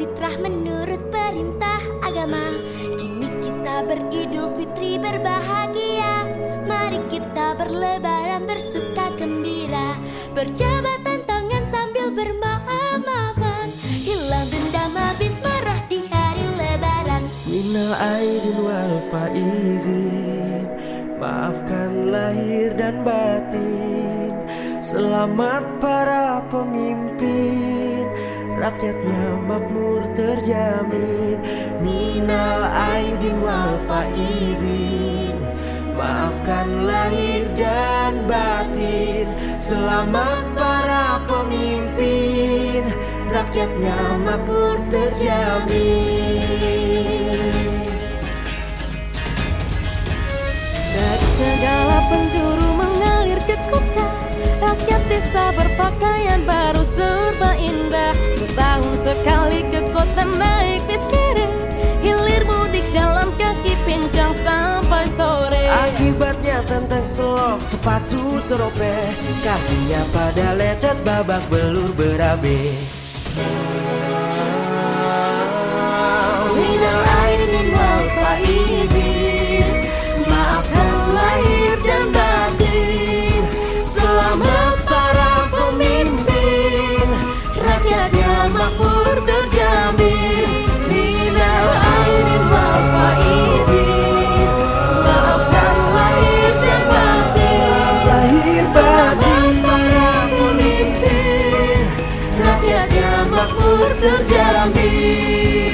fitrah menurut perintah agama. Kini kita beridul fitri berbahagia. Mari kita berlebaran bersuka gembira. Berjabat tangan sambil bermaaf-maafan. Hilang dendam habis marah di hari lebaran. Minal aidin wal faizin. Maafkan lahir dan batin. Selamat para pemimpin Rakyatnya makmur terjamin. Minal aidin wal faizin Maafkan lahir dan batin. Selamat para pemimpin Rakyatnya makmur terjamin. Dari segala penjuru desa berpakaian baru serba indah. Setahun sekali ke kota naik bis kere Hilir mudik jalan kaki pincang sampai sore. Akibatnya tentang selop sepatu teropeh Kakinya pada lecet babak belur berabe terjamin